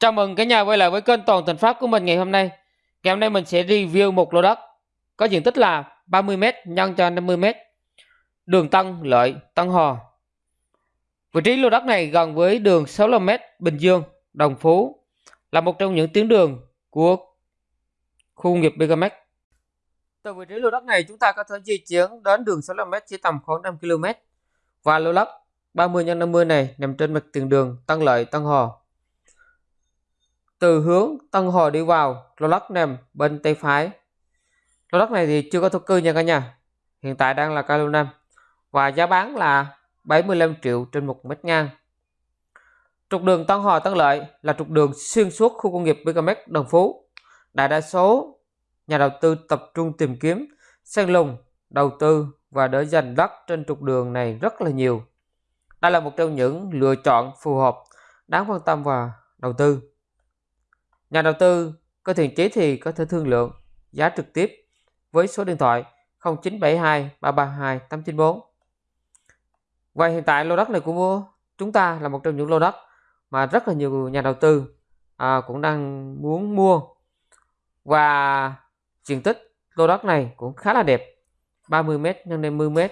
Chào mừng cả nhà quay lại với kênh Toàn Thành Pháp của mình ngày hôm nay. Ngày hôm nay mình sẽ review một lô đất có diện tích là 30m nhân cho 50m. Đường Tân Lợi, Tân Hò. Vị trí lô đất này gần với đường 65m Bình Dương, Đồng Phú là một trong những tuyến đường của khu công nghiệp BKMX. Từ vị trí lô đất này chúng ta có thể di chuyển đến đường 65m chỉ tầm khoảng 5 km. Và lô đất 30 x 50 này nằm trên mặt tiền đường Tân Lợi, Tân Hò từ hướng Tân Hồ đi vào lô đất nằm bên tay phải lô đất này thì chưa có thổ cư nha cả nhà. Hiện tại đang là cao năm và giá bán là 75 triệu trên một mét ngang. Trục đường Tân Hòa Tân Lợi là trục đường xuyên suốt khu công nghiệp BKMX Đồng Phú. Đại đa số nhà đầu tư tập trung tìm kiếm, săn lùng, đầu tư và để giành đất trên trục đường này rất là nhiều. Đây là một trong những lựa chọn phù hợp, đáng quan tâm và đầu tư. Nhà đầu tư có thiện chí thì có thể thương lượng giá trực tiếp với số điện thoại 0972 332 894. Vậy hiện tại lô đất này của chúng ta là một trong những lô đất mà rất là nhiều nhà đầu tư à, cũng đang muốn mua và diện tích lô đất này cũng khá là đẹp 30m x 50m